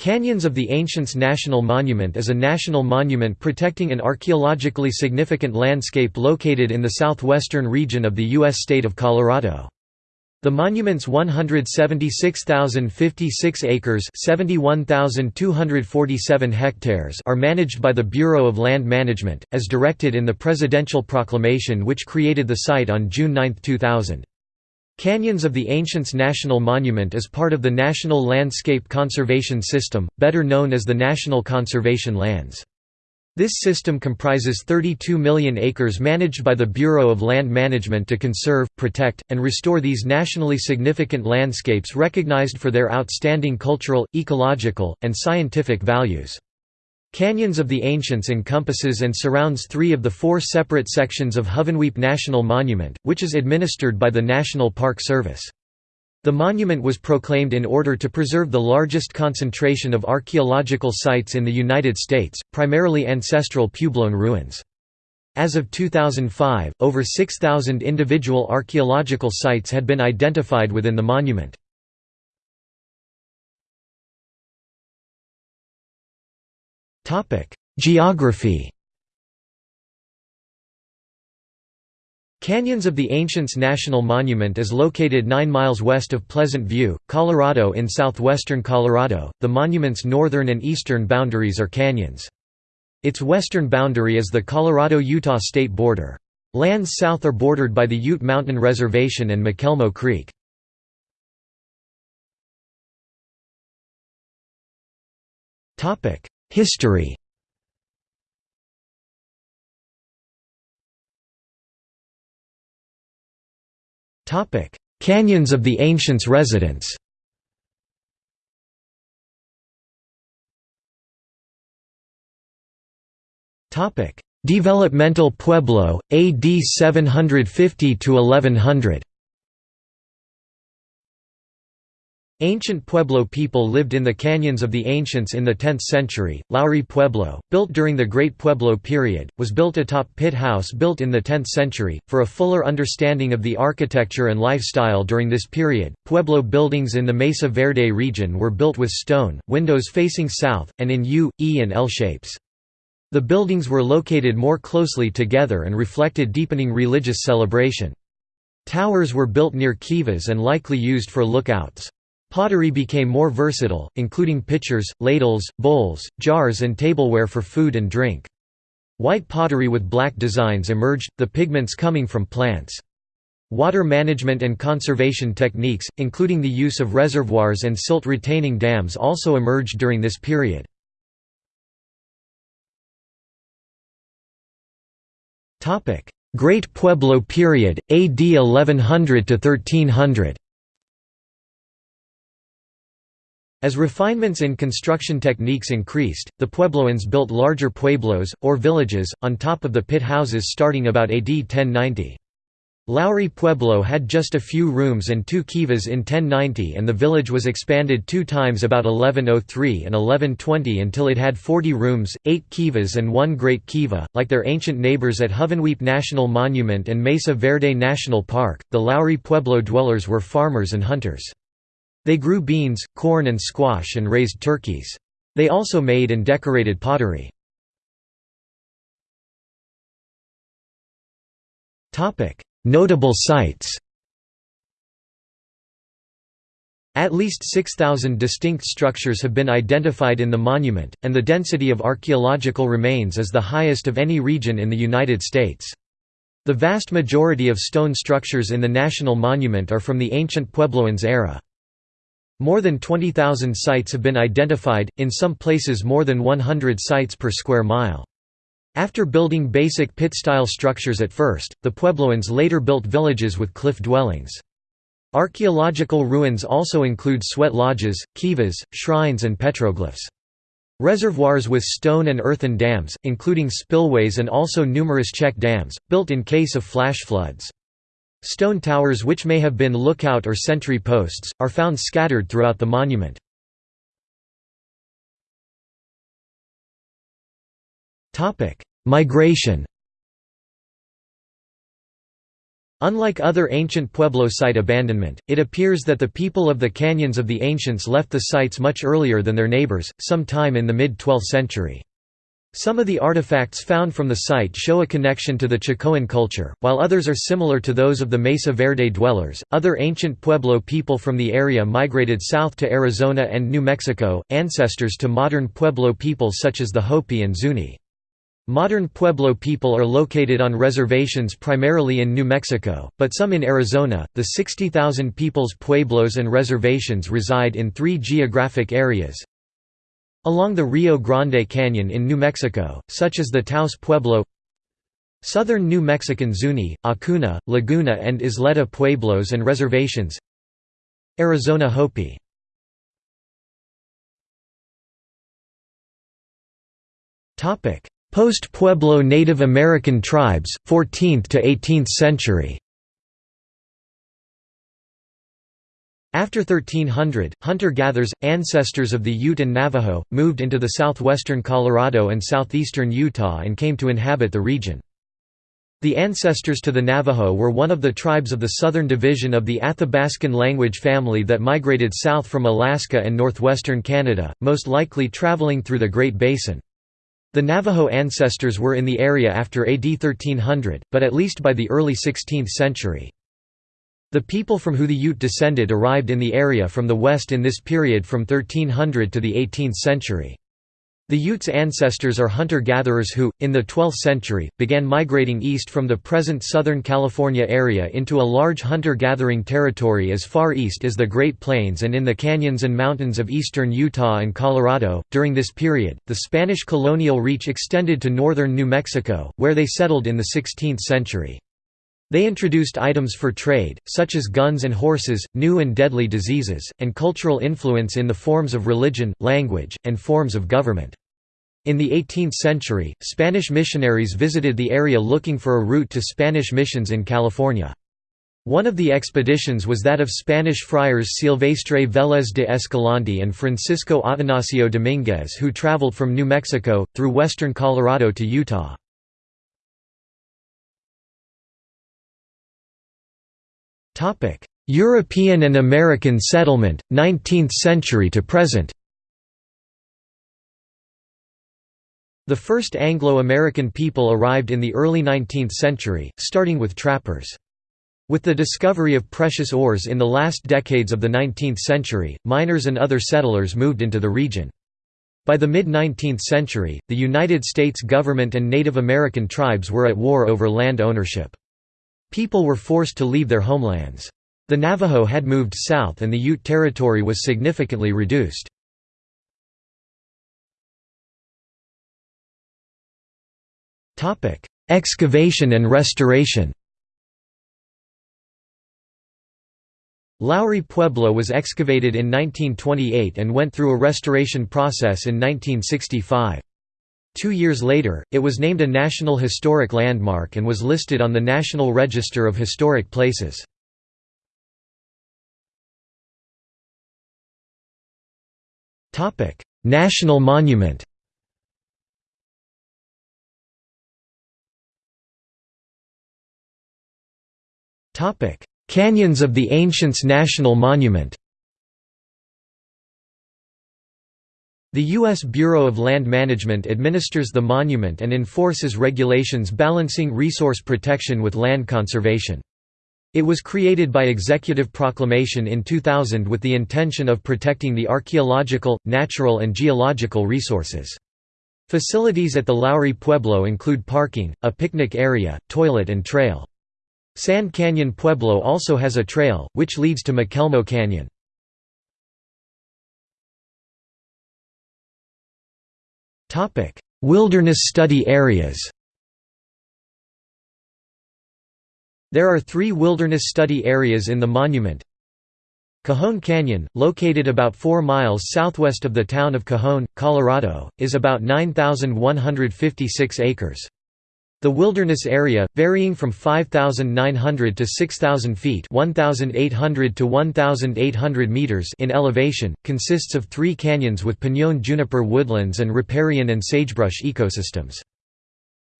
Canyons of the Ancients National Monument is a national monument protecting an archaeologically significant landscape located in the southwestern region of the U.S. state of Colorado. The monument's 176,056 acres hectares are managed by the Bureau of Land Management, as directed in the Presidential Proclamation which created the site on June 9, 2000. Canyons of the Ancients National Monument is part of the National Landscape Conservation System, better known as the National Conservation Lands. This system comprises 32 million acres managed by the Bureau of Land Management to conserve, protect, and restore these nationally significant landscapes recognized for their outstanding cultural, ecological, and scientific values. Canyons of the Ancients encompasses and surrounds three of the four separate sections of Hovenweep National Monument, which is administered by the National Park Service. The monument was proclaimed in order to preserve the largest concentration of archaeological sites in the United States, primarily ancestral Puebloan ruins. As of 2005, over 6,000 individual archaeological sites had been identified within the monument. Geography Canyons of the Ancients National Monument is located 9 miles west of Pleasant View, Colorado in southwestern Colorado. The monument's northern and eastern boundaries are canyons. Its western boundary is the Colorado-Utah state border. Lands south are bordered by the Ute Mountain Reservation and McElmo Creek. History. Canyons of the Ancients residents Developmental Pueblo, AD 750 to 1100. Ancient Pueblo people lived in the canyons of the Ancients in the 10th century. Lowry Pueblo, built during the Great Pueblo period, was built atop pit house built in the 10th century. For a fuller understanding of the architecture and lifestyle during this period, Pueblo buildings in the Mesa Verde region were built with stone, windows facing south, and in U, E, and L shapes. The buildings were located more closely together and reflected deepening religious celebration. Towers were built near kivas and likely used for lookouts. Pottery became more versatile, including pitchers, ladles, bowls, jars and tableware for food and drink. White pottery with black designs emerged, the pigments coming from plants. Water management and conservation techniques, including the use of reservoirs and silt retaining dams also emerged during this period. Great Pueblo period, AD 1100 As refinements in construction techniques increased, the Puebloans built larger pueblos, or villages, on top of the pit houses starting about AD 1090. Lowry Pueblo had just a few rooms and two kivas in 1090 and the village was expanded two times about 1103 and 1120 until it had 40 rooms, 8 kivas and one great kiva. Like their ancient neighbors at Hovenweep National Monument and Mesa Verde National Park, the Lowry Pueblo dwellers were farmers and hunters. They grew beans, corn and squash and raised turkeys. They also made and decorated pottery. Notable sites At least 6,000 distinct structures have been identified in the monument, and the density of archaeological remains is the highest of any region in the United States. The vast majority of stone structures in the National Monument are from the ancient Puebloans era. More than 20,000 sites have been identified, in some places more than 100 sites per square mile. After building basic pit-style structures at first, the Puebloans later built villages with cliff dwellings. Archaeological ruins also include sweat lodges, kivas, shrines and petroglyphs. Reservoirs with stone and earthen dams, including spillways and also numerous check dams, built in case of flash floods. Stone towers which may have been lookout or sentry posts, are found scattered throughout the monument. Migration Unlike other ancient Pueblo site abandonment, it appears that the people of the canyons of the ancients left the sites much earlier than their neighbors, sometime in the mid-12th century. Some of the artifacts found from the site show a connection to the Chacoan culture, while others are similar to those of the Mesa Verde dwellers. Other ancient Pueblo people from the area migrated south to Arizona and New Mexico, ancestors to modern Pueblo people such as the Hopi and Zuni. Modern Pueblo people are located on reservations primarily in New Mexico, but some in Arizona. The 60,000 peoples pueblos and reservations reside in three geographic areas. Along the Rio Grande Canyon in New Mexico, such as the Taos Pueblo Southern New Mexican Zuni, Acoma, Laguna and Isleta Pueblos and reservations Arizona Hopi. Post-Pueblo Native American tribes, 14th to 18th century After 1300, hunter-gatherers, ancestors of the Ute and Navajo, moved into the southwestern Colorado and southeastern Utah and came to inhabit the region. The ancestors to the Navajo were one of the tribes of the southern division of the Athabascan language family that migrated south from Alaska and northwestern Canada, most likely traveling through the Great Basin. The Navajo ancestors were in the area after AD 1300, but at least by the early 16th century. The people from who the Ute descended arrived in the area from the west in this period from 1300 to the 18th century. The Utes' ancestors are hunter-gatherers who, in the 12th century, began migrating east from the present Southern California area into a large hunter-gathering territory as far east as the Great Plains and in the canyons and mountains of eastern Utah and Colorado. During this period, the Spanish colonial reach extended to northern New Mexico, where they settled in the 16th century. They introduced items for trade, such as guns and horses, new and deadly diseases, and cultural influence in the forms of religion, language, and forms of government. In the 18th century, Spanish missionaries visited the area looking for a route to Spanish missions in California. One of the expeditions was that of Spanish friars Silvestre Vélez de Escalante and Francisco Atanasio Domínguez who traveled from New Mexico, through western Colorado to Utah. European and American settlement, 19th century to present The first Anglo-American people arrived in the early 19th century, starting with trappers. With the discovery of precious ores in the last decades of the 19th century, miners and other settlers moved into the region. By the mid-19th century, the United States government and Native American tribes were at war over land ownership. People were forced to leave their homelands. The Navajo had moved south and the Ute territory was significantly reduced. Excavation and restoration Lowry Pueblo was excavated in 1928 and went through a restoration process in 1965. Two years later, it was named a National Historic Landmark and was listed on the National Register of Historic Places. National Monument Canyons of the Ancients National Monument The U.S. Bureau of Land Management administers the monument and enforces regulations balancing resource protection with land conservation. It was created by executive proclamation in 2000 with the intention of protecting the archaeological, natural and geological resources. Facilities at the Lowry Pueblo include parking, a picnic area, toilet and trail. Sand Canyon Pueblo also has a trail, which leads to McElmo Canyon. Wilderness study areas There are three wilderness study areas in the monument. Cahone Canyon, located about 4 miles southwest of the town of Cahone, Colorado, is about 9,156 acres. The wilderness area, varying from 5,900 to 6,000 feet 1,800 to 1,800 meters in elevation, consists of three canyons with pinon juniper woodlands and riparian and sagebrush ecosystems.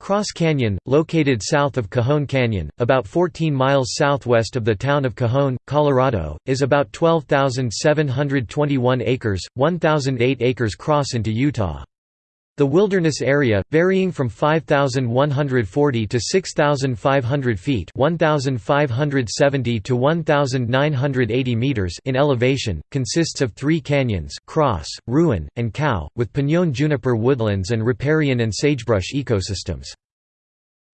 Cross Canyon, located south of Cahone Canyon, about 14 miles southwest of the town of Cahone, Colorado, is about 12,721 acres, 1,008 acres cross into Utah. The wilderness area, varying from 5,140 to 6,500 feet 1,570 to 1,980 meters in elevation, consists of three canyons Cross, Ruin, and Cow, with pinon juniper woodlands and riparian and sagebrush ecosystems.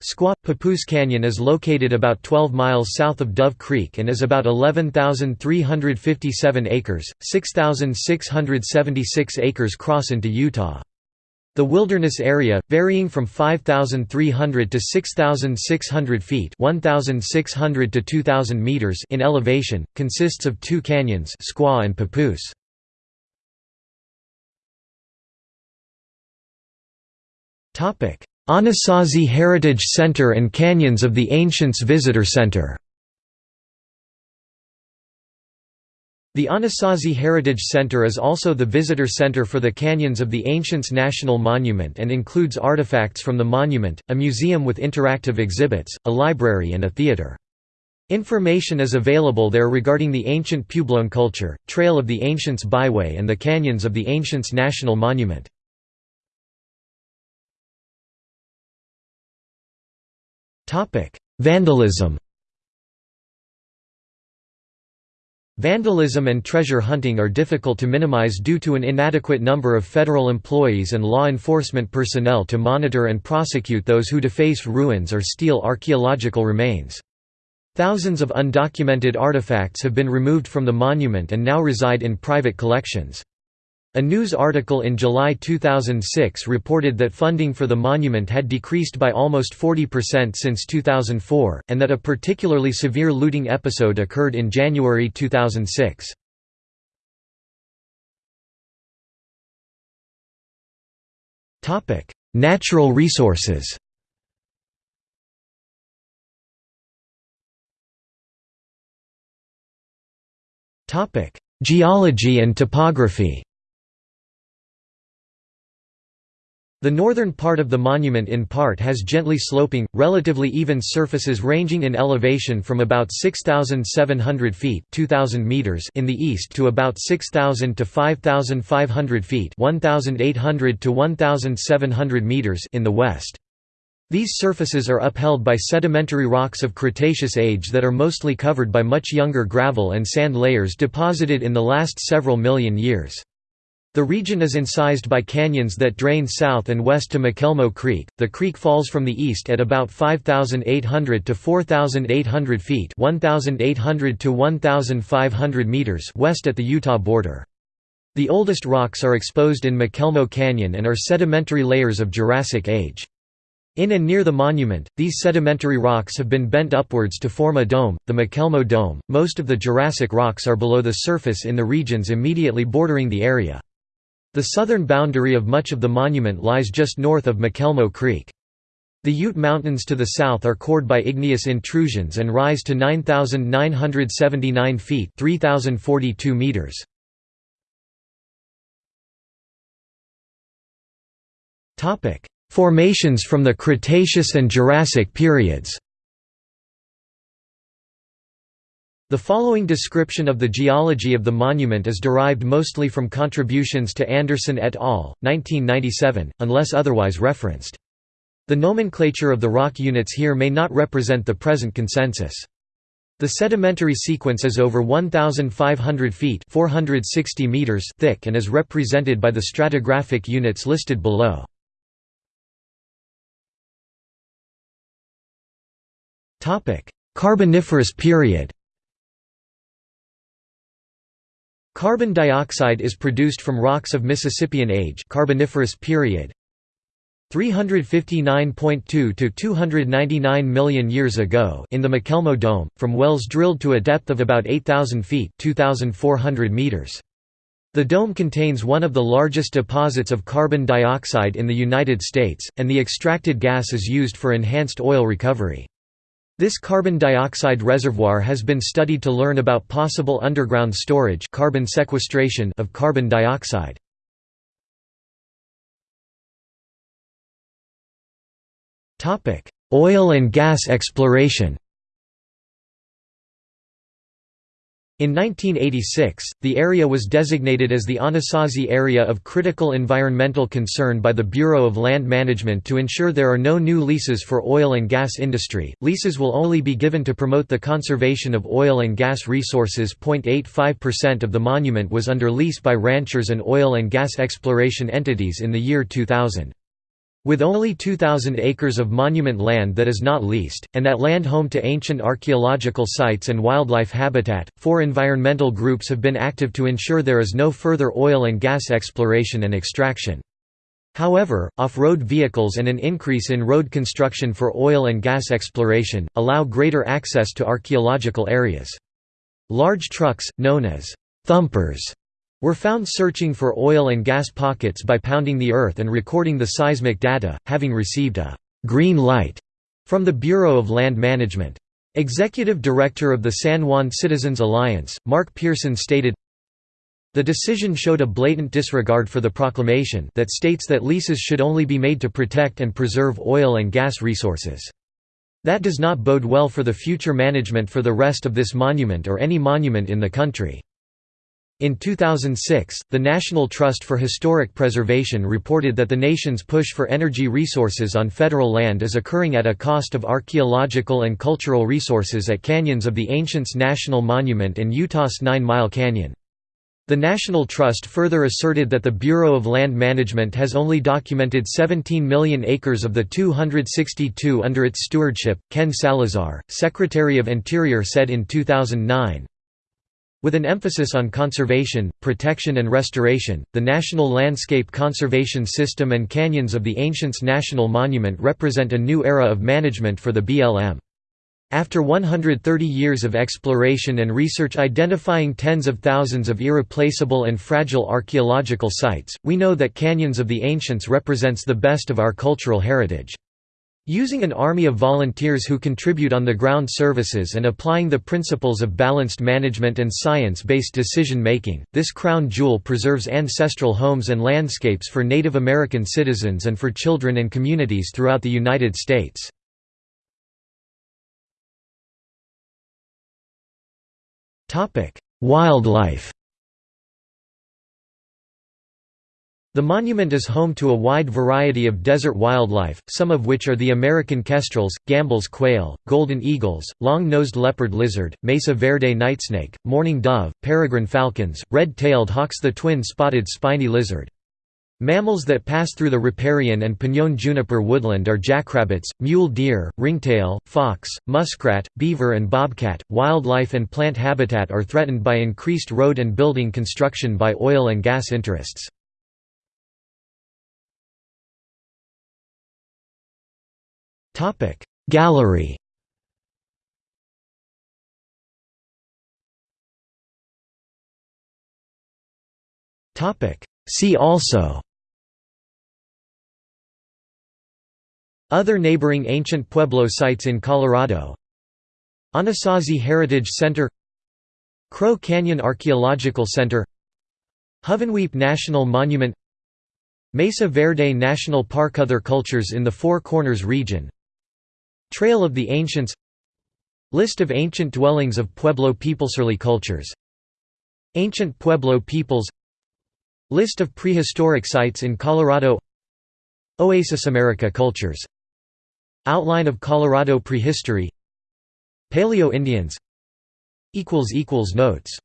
Squaw – Papoose Canyon is located about 12 miles south of Dove Creek and is about 11,357 acres, 6,676 acres cross into Utah. The wilderness area, varying from 5,300 to 6,600 feet 1,600 to 2,000 meters in elevation, consists of two canyons Squaw and Papoose. Anasazi Heritage Center and Canyons of the Ancients Visitor Center The Anasazi Heritage Center is also the visitor center for the Canyons of the Ancients National Monument and includes artifacts from the monument, a museum with interactive exhibits, a library and a theater. Information is available there regarding the ancient Puebloan culture, Trail of the Ancients Byway and the Canyons of the Ancients National Monument. Vandalism Vandalism and treasure hunting are difficult to minimize due to an inadequate number of federal employees and law enforcement personnel to monitor and prosecute those who deface ruins or steal archaeological remains. Thousands of undocumented artifacts have been removed from the monument and now reside in private collections. A news article in July 2006 reported that funding for the monument had decreased by almost 40% since 2004, and that a particularly severe looting episode occurred in January 2006. Natural resources Geology and topography The northern part of the monument in part has gently sloping, relatively even surfaces ranging in elevation from about 6,700 feet 2,000 meters in the east to about 6,000 to 5,500 feet 1,800 to 1,700 meters in the west. These surfaces are upheld by sedimentary rocks of Cretaceous age that are mostly covered by much younger gravel and sand layers deposited in the last several million years. The region is incised by canyons that drain south and west to McElmo Creek. The creek falls from the east at about 5,800 to 4,800 feet (1,800 to 1,500 meters) west at the Utah border. The oldest rocks are exposed in McElmo Canyon and are sedimentary layers of Jurassic age. In and near the monument, these sedimentary rocks have been bent upwards to form a dome, the McElmo Dome. Most of the Jurassic rocks are below the surface in the regions immediately bordering the area. The southern boundary of much of the monument lies just north of McElmo Creek. The Ute Mountains to the south are cored by igneous intrusions and rise to 9,979 feet 3,042 meters. Formations from the Cretaceous and Jurassic periods The following description of the geology of the monument is derived mostly from contributions to Anderson et al., 1997, unless otherwise referenced. The nomenclature of the rock units here may not represent the present consensus. The sedimentary sequence is over 1,500 feet 460 meters thick and is represented by the stratigraphic units listed below. Carboniferous period Carbon dioxide is produced from rocks of Mississippian age Carboniferous period 359.2 to 299 million years ago in the McElmo Dome, from wells drilled to a depth of about 8,000 feet 2,400 meters. The dome contains one of the largest deposits of carbon dioxide in the United States, and the extracted gas is used for enhanced oil recovery. This carbon dioxide reservoir has been studied to learn about possible underground storage carbon sequestration of carbon dioxide. Oil and gas exploration In 1986, the area was designated as the Anasazi Area of Critical Environmental Concern by the Bureau of Land Management to ensure there are no new leases for oil and gas industry. Leases will only be given to promote the conservation of oil and gas resources. 0.85% of the monument was under lease by ranchers and oil and gas exploration entities in the year 2000. With only 2,000 acres of monument land that is not leased, and that land home to ancient archaeological sites and wildlife habitat, four environmental groups have been active to ensure there is no further oil and gas exploration and extraction. However, off-road vehicles and an increase in road construction for oil and gas exploration, allow greater access to archaeological areas. Large trucks, known as «thumpers», were found searching for oil and gas pockets by pounding the earth and recording the seismic data, having received a «green light» from the Bureau of Land Management. Executive Director of the San Juan Citizens Alliance, Mark Pearson stated, The decision showed a blatant disregard for the proclamation that states that leases should only be made to protect and preserve oil and gas resources. That does not bode well for the future management for the rest of this monument or any monument in the country. In 2006, the National Trust for Historic Preservation reported that the nation's push for energy resources on federal land is occurring at a cost of archaeological and cultural resources at canyons of the Ancients National Monument and Utah's Nine Mile Canyon. The National Trust further asserted that the Bureau of Land Management has only documented 17 million acres of the 262 under its stewardship. Ken Salazar, Secretary of Interior, said in 2009 with an emphasis on conservation, protection and restoration, the National Landscape Conservation System and canyons of the Ancients National Monument represent a new era of management for the BLM. After 130 years of exploration and research identifying tens of thousands of irreplaceable and fragile archaeological sites, we know that Canyons of the Ancients represents the best of our cultural heritage. Using an army of volunteers who contribute on the ground services and applying the principles of balanced management and science-based decision-making, this crown jewel preserves ancestral homes and landscapes for Native American citizens and for children and communities throughout the United States. Wildlife The monument is home to a wide variety of desert wildlife, some of which are the American kestrels, Gambel's quail, golden eagles, long-nosed leopard lizard, Mesa Verde nightsnake, mourning dove, peregrine falcons, red-tailed hawks the twin-spotted spiny lizard. Mammals that pass through the riparian and pinon juniper woodland are jackrabbits, mule deer, ringtail, fox, muskrat, beaver and bobcat. Wildlife and plant habitat are threatened by increased road and building construction by oil and gas interests. Gallery. See also. Other neighboring ancient Pueblo sites in Colorado. Anasazi Heritage Center. Crow Canyon Archaeological Center. Hovenweep National Monument. Mesa Verde National Park Other cultures in the Four Corners region Trail of the Ancients. List of ancient dwellings of Pueblo peoples Early cultures. Ancient Pueblo peoples. List of prehistoric sites in Colorado. Oasis America cultures. Outline of Colorado prehistory. Paleo-Indians Notes